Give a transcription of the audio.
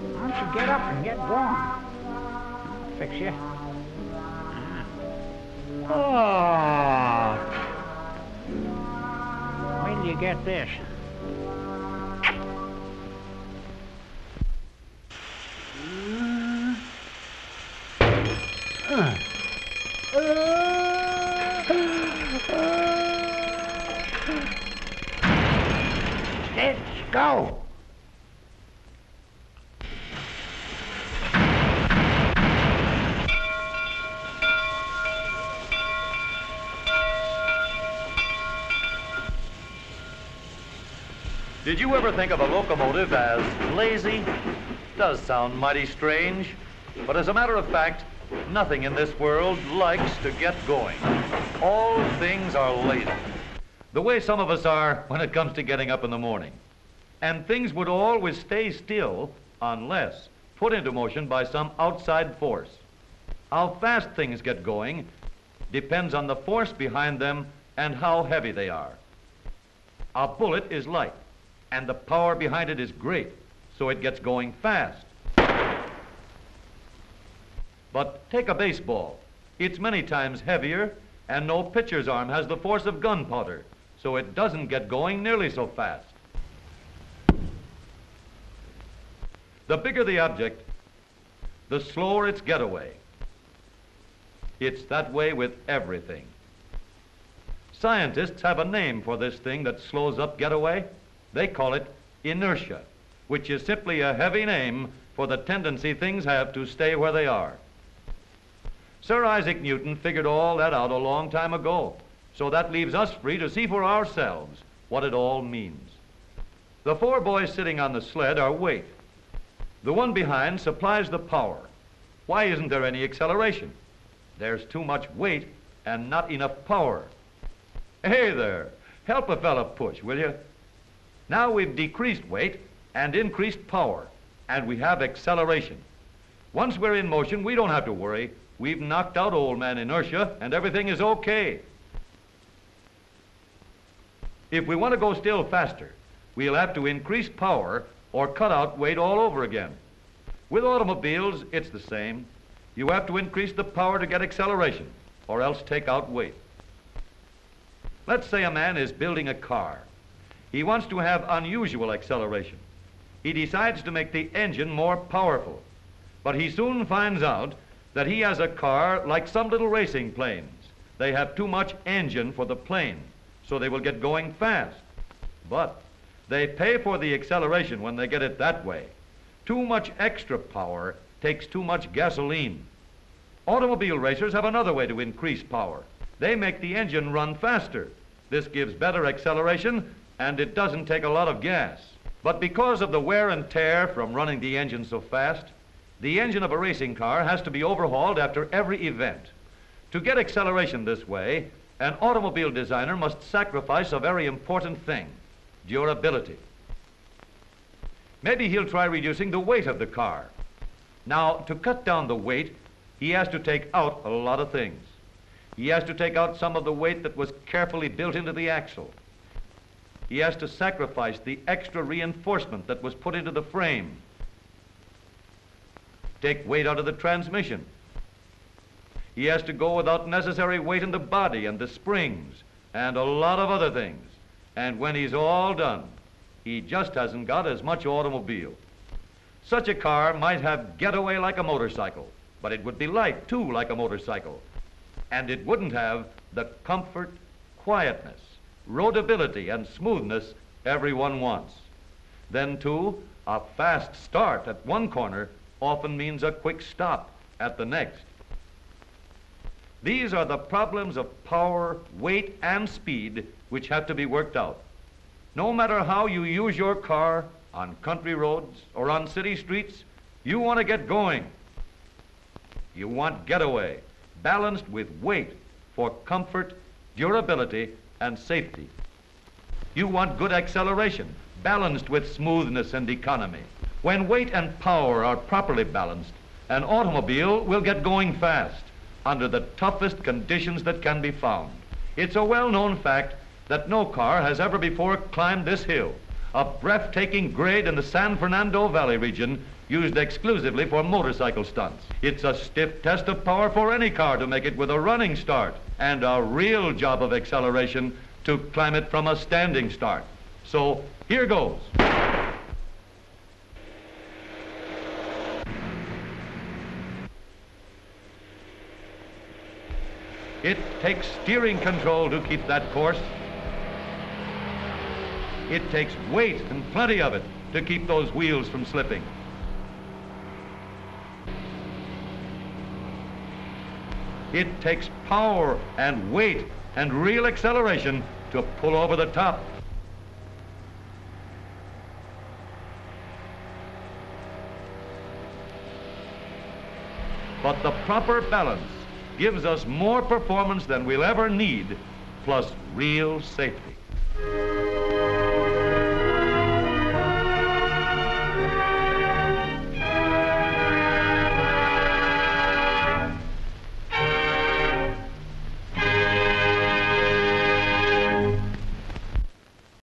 on, get up and get going. Fix you. Oh. Wait till you get this. Let's go. Did you ever think of a locomotive as lazy? Does sound mighty strange, but as a matter of fact, nothing in this world likes to get going. All things are lazy. The way some of us are when it comes to getting up in the morning. And things would always stay still unless put into motion by some outside force. How fast things get going depends on the force behind them and how heavy they are. A bullet is light and the power behind it is great, so it gets going fast. But take a baseball. It's many times heavier, and no pitcher's arm has the force of gunpowder, so it doesn't get going nearly so fast. The bigger the object, the slower its getaway. It's that way with everything. Scientists have a name for this thing that slows up getaway. They call it inertia, which is simply a heavy name for the tendency things have to stay where they are. Sir Isaac Newton figured all that out a long time ago, so that leaves us free to see for ourselves what it all means. The four boys sitting on the sled are weight. The one behind supplies the power. Why isn't there any acceleration? There's too much weight and not enough power. Hey there, help a fella push, will you? Now we've decreased weight and increased power, and we have acceleration. Once we're in motion, we don't have to worry. We've knocked out old man inertia, and everything is okay. If we want to go still faster, we'll have to increase power or cut out weight all over again. With automobiles, it's the same. You have to increase the power to get acceleration, or else take out weight. Let's say a man is building a car. He wants to have unusual acceleration. He decides to make the engine more powerful, but he soon finds out that he has a car like some little racing planes. They have too much engine for the plane, so they will get going fast. But they pay for the acceleration when they get it that way. Too much extra power takes too much gasoline. Automobile racers have another way to increase power. They make the engine run faster. This gives better acceleration and it doesn't take a lot of gas. But because of the wear and tear from running the engine so fast, the engine of a racing car has to be overhauled after every event. To get acceleration this way, an automobile designer must sacrifice a very important thing, durability. Maybe he'll try reducing the weight of the car. Now, to cut down the weight, he has to take out a lot of things. He has to take out some of the weight that was carefully built into the axle. He has to sacrifice the extra reinforcement that was put into the frame. Take weight out of the transmission. He has to go without necessary weight in the body and the springs and a lot of other things. And when he's all done, he just hasn't got as much automobile. Such a car might have getaway like a motorcycle, but it would be light too like a motorcycle. And it wouldn't have the comfort, quietness, roadability, and smoothness everyone wants. Then too, a fast start at one corner often means a quick stop at the next. These are the problems of power, weight, and speed which have to be worked out. No matter how you use your car on country roads or on city streets, you want to get going. You want getaway, balanced with weight for comfort, durability, and safety. You want good acceleration, balanced with smoothness and economy. When weight and power are properly balanced, an automobile will get going fast under the toughest conditions that can be found. It's a well-known fact that no car has ever before climbed this hill, a breathtaking grade in the San Fernando Valley region used exclusively for motorcycle stunts. It's a stiff test of power for any car to make it with a running start, and a real job of acceleration to climb it from a standing start. So here goes. It takes steering control to keep that course. It takes weight and plenty of it to keep those wheels from slipping. It takes power and weight and real acceleration to pull over the top. But the proper balance gives us more performance than we'll ever need, plus real safety.